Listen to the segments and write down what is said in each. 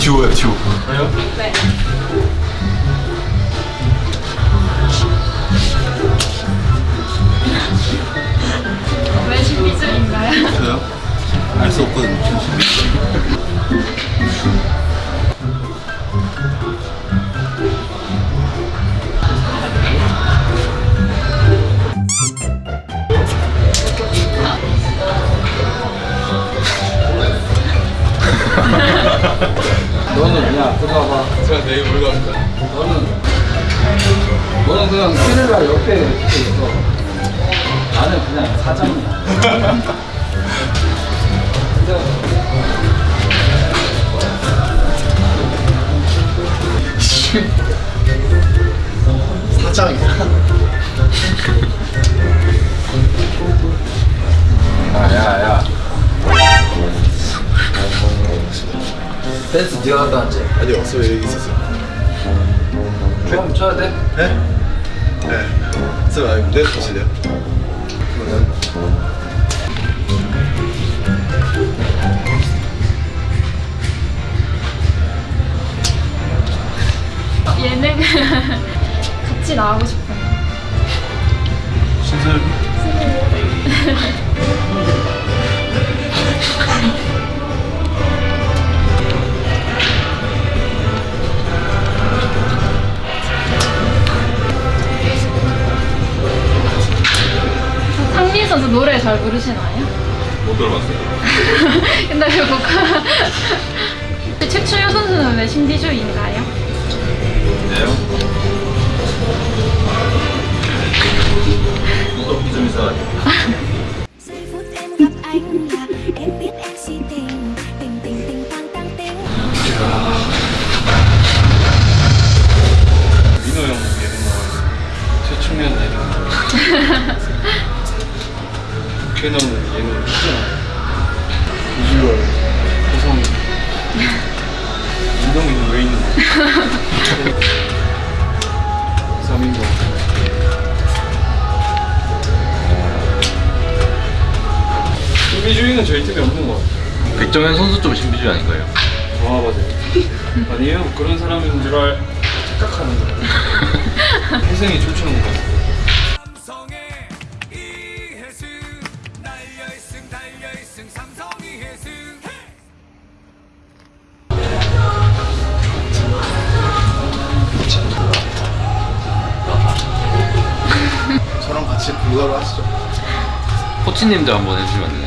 듀오야 듀오 네. 왜 신비주의인가요? 저요? 알 수 없거든요 너는 야 들어와봐. 제가 내일 뭘 갑니다. 너는 너는 그냥 캐넬라 옆에 이렇게 있어. 나는 그냥 사장이야 사장이야 야야야 댄스 네가 갔다 왔지? 아니 없어요 여기 있었어요 춤 춰야 돼? 네? 네 쌤, 아니 가실래요? 어, 예능 같이 나오고 싶어요. 상민 선수 노래 잘 부르시나요? 못 들어봤어요 왜 보컬 최초유 선수는 왜 신비주의인가요? 네요? 민호 형 예능 최충현 진짜 비주얼 호성 민동이는 왜 있는 거야? 신비주의는 저희 팀에 없는 것 같아요. 백정현 선수 좀 신비주의 아닌가요? 아 맞아요. 아니에요. 그런 사람인 줄 알, 착각하는 거예요. 희생이 춤추는 것 같아요. 저랑 같이 불가로 하시죠. 코치님들 한번 해주시면 안 되나요?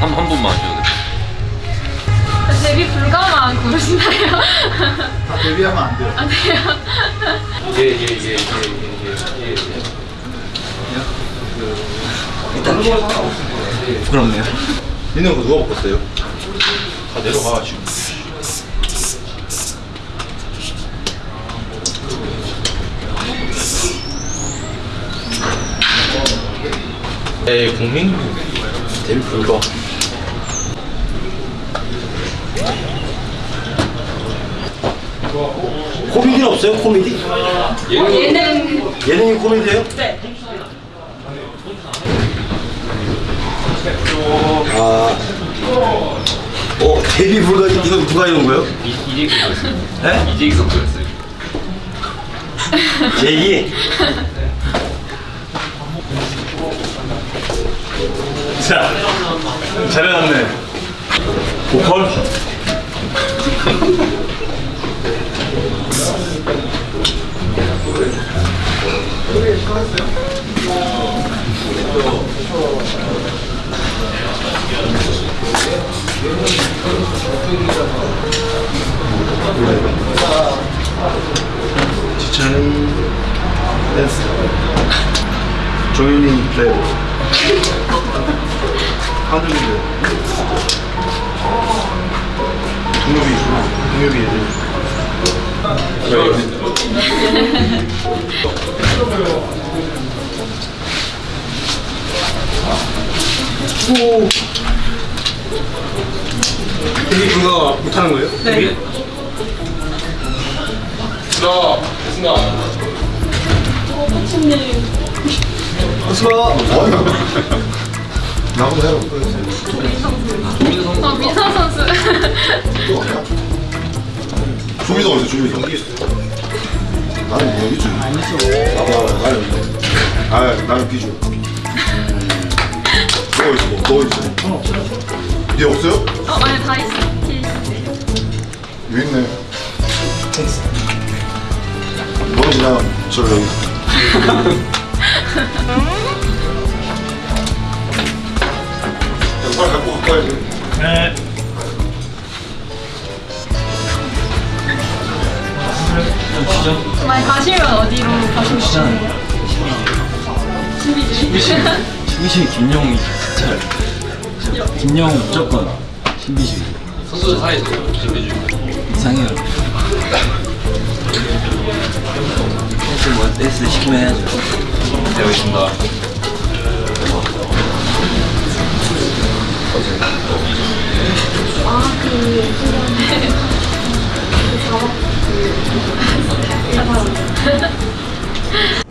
한, 한 분만 하셔도 돼요. 데뷔 불가만 부르시나요? 다 데뷔하면 안 돼요. 안 돼요? 예예예예예예예 부끄럽네요. 민호 거 누가 바꿨어요? 다 내려가 지금. 네 국민? 데뷔 불가 코미디는 없어요? 코미디? 예능 예능이 코미디예요? 네. 아, 어 데뷔 불가 이거 누가 이런 거예요? 이재기 선수였어요 네? 이재기 선수였어요 제이. 자, 잘해놨네. 보컬. 지찬이 댄스. 종윤이 랩. 하늘이 랩. 동엽이 동엽이 애들. 오. 데뷔 불가 못하는 거예요? 네. 자, 됐습니다. 수고. 어이. 나보고 해라. 어, 민선 선수. 또 가냐? 조미도 어디 조미도? 나는 뭐 있지? 안 있어. 아, 나는 아, 나는 비주. 너 있어, 너 있어. 얘 없어요? 어, 아니, 다 있어. 있네. 너는 그냥 저 여기. 야, 빨리 갖고 가까이 해. 가시면 어디로 가시고 싶으세요? 신비주의. 신비주의 김영웅이 진짜 김영웅 무조건 신비주의 선수들 사이에서 준비해주고. 이상해요 댄스 뭐 댄스 시키면 해야죠 되어 있습니다. ハハハハ。